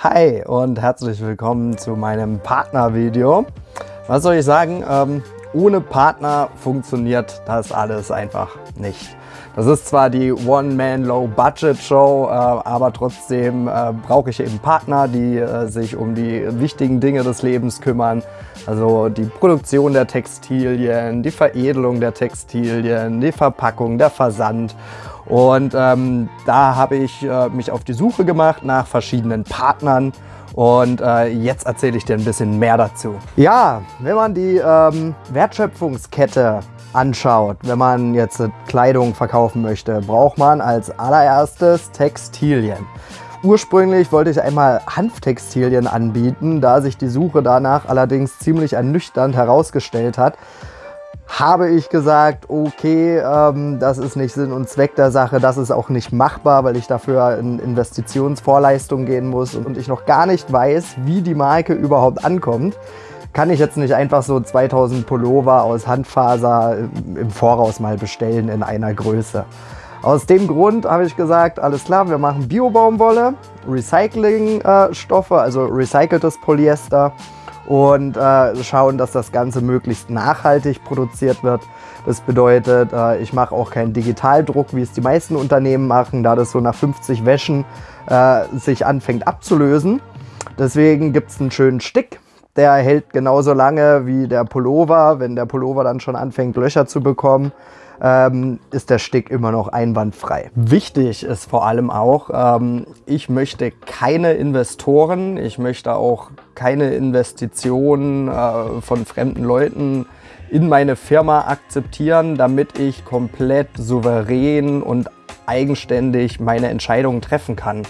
Hi und herzlich willkommen zu meinem Partnervideo. Was soll ich sagen? Ähm, ohne Partner funktioniert das alles einfach nicht. Das ist zwar die One-Man-Low-Budget-Show, äh, aber trotzdem äh, brauche ich eben Partner, die äh, sich um die wichtigen Dinge des Lebens kümmern. Also die Produktion der Textilien, die Veredelung der Textilien, die Verpackung, der Versand. Und ähm, da habe ich äh, mich auf die Suche gemacht nach verschiedenen Partnern. Und äh, jetzt erzähle ich dir ein bisschen mehr dazu. Ja, wenn man die ähm, Wertschöpfungskette anschaut, wenn man jetzt Kleidung verkaufen möchte, braucht man als allererstes Textilien. Ursprünglich wollte ich einmal Hanftextilien anbieten, da sich die Suche danach allerdings ziemlich ernüchternd herausgestellt hat, habe ich gesagt, okay, ähm, das ist nicht Sinn und Zweck der Sache, das ist auch nicht machbar, weil ich dafür in Investitionsvorleistung gehen muss und ich noch gar nicht weiß, wie die Marke überhaupt ankommt kann ich jetzt nicht einfach so 2000 Pullover aus Handfaser im Voraus mal bestellen in einer Größe. Aus dem Grund habe ich gesagt, alles klar, wir machen Bio-Baumwolle, Recyclingstoffe, also recyceltes Polyester und äh, schauen, dass das Ganze möglichst nachhaltig produziert wird. Das bedeutet, äh, ich mache auch keinen Digitaldruck, wie es die meisten Unternehmen machen, da das so nach 50 Wäschen äh, sich anfängt abzulösen. Deswegen gibt es einen schönen Stick, der hält genauso lange wie der Pullover. Wenn der Pullover dann schon anfängt, Löcher zu bekommen, ähm, ist der Stick immer noch einwandfrei. Wichtig ist vor allem auch, ähm, ich möchte keine Investoren, ich möchte auch keine Investitionen äh, von fremden Leuten in meine Firma akzeptieren, damit ich komplett souverän und eigenständig meine Entscheidungen treffen kann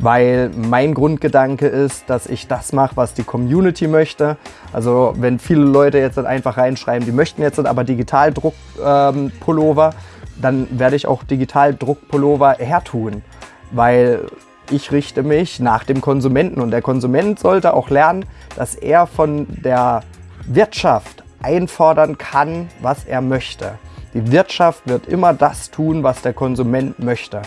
weil mein Grundgedanke ist, dass ich das mache, was die Community möchte. Also wenn viele Leute jetzt einfach reinschreiben, die möchten jetzt aber Digitaldruck-Pullover, ähm, dann werde ich auch Digitaldruck-Pullover hertun, weil ich richte mich nach dem Konsumenten und der Konsument sollte auch lernen, dass er von der Wirtschaft einfordern kann, was er möchte. Die Wirtschaft wird immer das tun, was der Konsument möchte.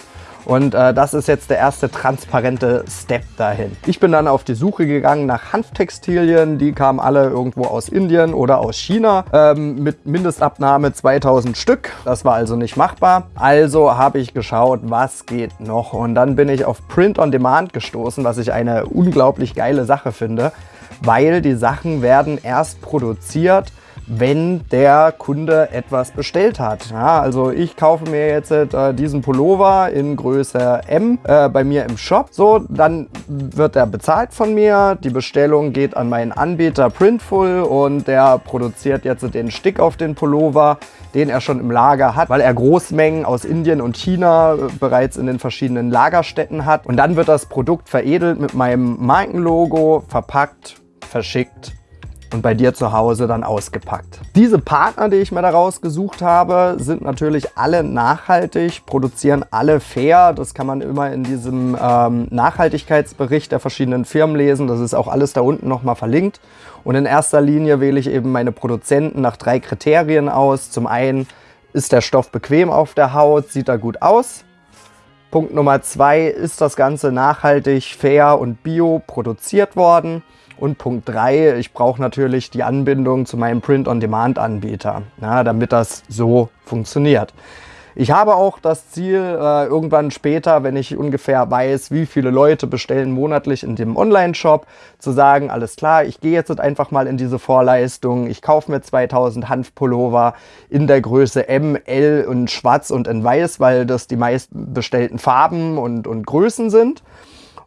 Und äh, das ist jetzt der erste transparente Step dahin. Ich bin dann auf die Suche gegangen nach Hanftextilien. Die kamen alle irgendwo aus Indien oder aus China ähm, mit Mindestabnahme 2000 Stück. Das war also nicht machbar. Also habe ich geschaut, was geht noch. Und dann bin ich auf Print on Demand gestoßen, was ich eine unglaublich geile Sache finde, weil die Sachen werden erst produziert, wenn der Kunde etwas bestellt hat. Ja, also ich kaufe mir jetzt äh, diesen Pullover in Größe M äh, bei mir im Shop. So, dann wird er bezahlt von mir. Die Bestellung geht an meinen Anbieter Printful und der produziert jetzt den Stick auf den Pullover, den er schon im Lager hat, weil er Großmengen aus Indien und China äh, bereits in den verschiedenen Lagerstätten hat. Und dann wird das Produkt veredelt mit meinem Markenlogo, verpackt, verschickt und bei dir zu Hause dann ausgepackt. Diese Partner, die ich mir daraus gesucht habe, sind natürlich alle nachhaltig, produzieren alle fair. Das kann man immer in diesem ähm, Nachhaltigkeitsbericht der verschiedenen Firmen lesen. Das ist auch alles da unten nochmal verlinkt. Und in erster Linie wähle ich eben meine Produzenten nach drei Kriterien aus. Zum einen, ist der Stoff bequem auf der Haut, sieht er gut aus? Punkt Nummer zwei, ist das Ganze nachhaltig, fair und bio produziert worden? Und Punkt 3, ich brauche natürlich die Anbindung zu meinem Print-on-Demand-Anbieter, damit das so funktioniert. Ich habe auch das Ziel, äh, irgendwann später, wenn ich ungefähr weiß, wie viele Leute bestellen monatlich in dem Online-Shop, zu sagen, alles klar, ich gehe jetzt einfach mal in diese Vorleistung, ich kaufe mir 2000 Hanfpullover in der Größe M, L und schwarz und in weiß, weil das die meisten bestellten Farben und, und Größen sind.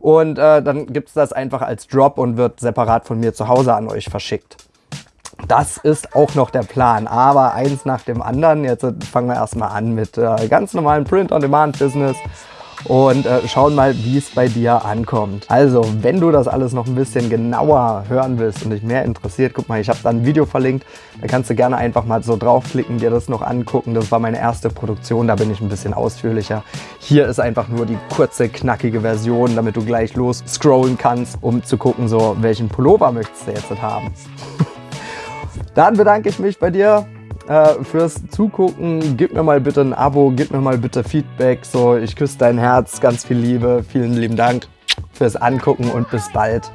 Und äh, dann gibt es das einfach als Drop und wird separat von mir zu Hause an euch verschickt. Das ist auch noch der Plan, aber eins nach dem anderen. Jetzt fangen wir erstmal an mit äh, ganz normalen Print-on-Demand-Business und äh, schauen mal, wie es bei dir ankommt. Also, wenn du das alles noch ein bisschen genauer hören willst und dich mehr interessiert, guck mal, ich habe da ein Video verlinkt. Da kannst du gerne einfach mal so draufklicken, dir das noch angucken. Das war meine erste Produktion, da bin ich ein bisschen ausführlicher. Hier ist einfach nur die kurze, knackige Version, damit du gleich los scrollen kannst, um zu gucken, so welchen Pullover möchtest du jetzt haben. Dann bedanke ich mich bei dir äh, fürs Zugucken. Gib mir mal bitte ein Abo, gib mir mal bitte Feedback. So, ich küsse dein Herz, ganz viel Liebe. Vielen lieben Dank. fürs Angucken und bis bald.